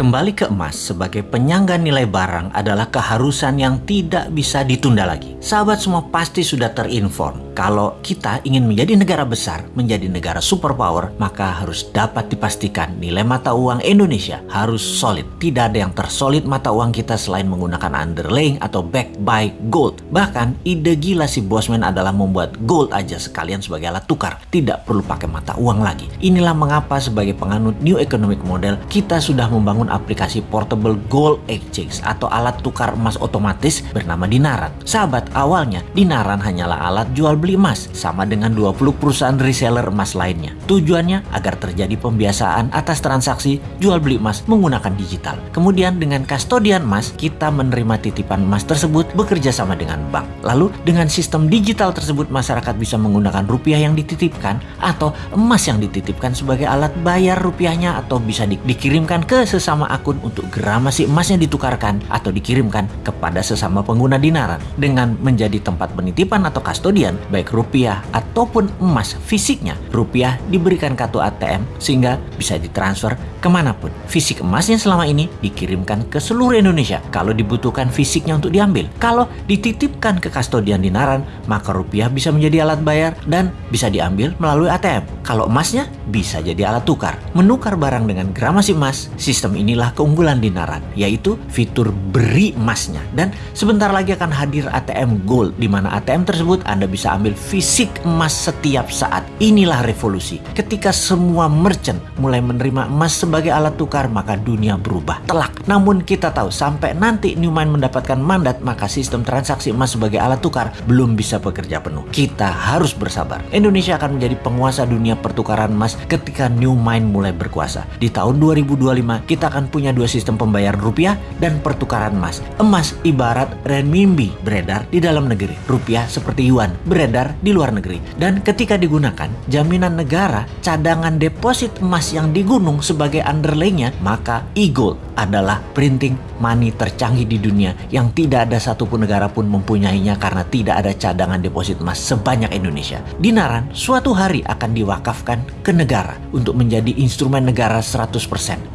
Kembali ke emas sebagai penyangga nilai barang adalah keharusan yang tidak bisa ditunda lagi. Sahabat semua pasti sudah terinform kalau kita ingin menjadi negara besar, menjadi negara superpower, maka harus dapat dipastikan nilai mata uang Indonesia harus solid. Tidak ada yang tersolid mata uang kita selain menggunakan underlying atau back by gold. Bahkan ide gila si Bosman adalah membuat gold aja sekalian sebagai alat tukar. Tidak perlu pakai mata uang lagi. Inilah mengapa sebagai penganut new economic model kita sudah membangun aplikasi portable gold exchange atau alat tukar emas otomatis bernama Dinaran. Sahabat, awalnya Dinaran hanyalah alat jual beli emas sama dengan 20 perusahaan reseller emas lainnya. Tujuannya agar terjadi pembiasaan atas transaksi jual beli emas menggunakan digital. Kemudian dengan kastodian emas, kita menerima titipan emas tersebut bekerja sama dengan bank. Lalu dengan sistem digital tersebut masyarakat bisa menggunakan rupiah yang dititipkan atau emas yang dititipkan sebagai alat bayar rupiahnya atau bisa di dikirimkan ke sesama akun untuk gramasi emasnya ditukarkan atau dikirimkan kepada sesama pengguna dinaran dengan menjadi tempat penitipan atau kastodian baik rupiah ataupun emas fisiknya rupiah diberikan kartu ATM sehingga bisa ditransfer ke mana pun. Fisik emasnya selama ini dikirimkan ke seluruh Indonesia. Kalau dibutuhkan fisiknya untuk diambil kalau dititipkan ke kastodian dinaran maka rupiah bisa menjadi alat bayar dan bisa diambil melalui ATM kalau emasnya bisa jadi alat tukar. Menukar barang dengan gramasi emas sistem ini inilah keunggulan Dinaran, yaitu fitur beri emasnya. Dan sebentar lagi akan hadir ATM Gold, di mana ATM tersebut Anda bisa ambil fisik emas setiap saat. Inilah revolusi. Ketika semua merchant mulai menerima emas sebagai alat tukar, maka dunia berubah telak. Namun kita tahu, sampai nanti Newmind mendapatkan mandat, maka sistem transaksi emas sebagai alat tukar belum bisa bekerja penuh. Kita harus bersabar. Indonesia akan menjadi penguasa dunia pertukaran emas ketika Newmind mulai berkuasa. Di tahun 2025, kita akan punya dua sistem pembayaran rupiah dan pertukaran emas. Emas ibarat renminbi beredar di dalam negeri. Rupiah seperti yuan beredar di luar negeri. Dan ketika digunakan, jaminan negara cadangan deposit emas yang di gunung sebagai underlaynya, maka e-gold adalah printing money tercanggih di dunia yang tidak ada satupun negara pun mempunyainya karena tidak ada cadangan deposit emas sebanyak Indonesia. Dinaran suatu hari akan diwakafkan ke negara untuk menjadi instrumen negara 100%.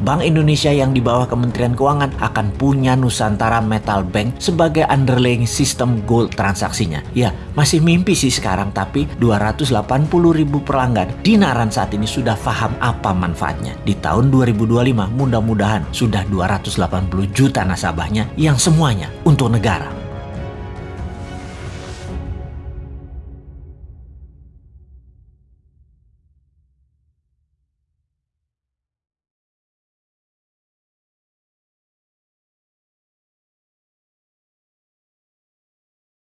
Bank Indonesia yang di bawah Kementerian Keuangan akan punya Nusantara Metal Bank sebagai underlying sistem gold transaksinya. Ya, masih mimpi sih sekarang tapi 280 ribu pelanggan Dinaran saat ini sudah paham apa manfaatnya. Di tahun 2025 mudah-mudahan sudah 280 juta nasabahnya yang semuanya untuk negara.